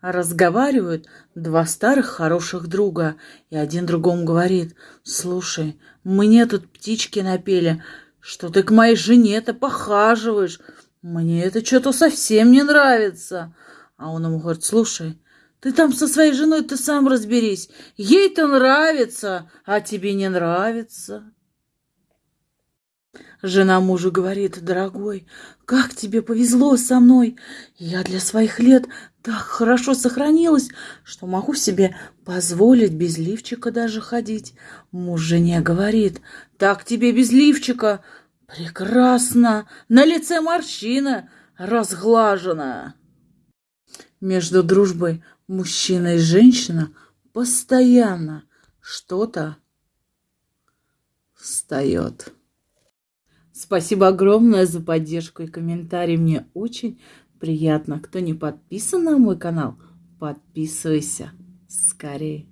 Разговаривают два старых хороших друга, и один другому говорит, «Слушай, мне тут птички напели, что ты к моей жене-то похаживаешь. Мне это что-то совсем не нравится». А он ему говорит, «Слушай, ты там со своей женой ты сам разберись. Ей-то нравится, а тебе не нравится». Жена мужу говорит, дорогой, как тебе повезло со мной. Я для своих лет так хорошо сохранилась, что могу себе позволить без лифчика даже ходить. Муж жене говорит, так тебе без лифчика. Прекрасно, на лице морщина разглажена. Между дружбой мужчина и женщина постоянно что-то встает. Спасибо огромное за поддержку и комментарий. Мне очень приятно. Кто не подписан на мой канал, подписывайся скорее.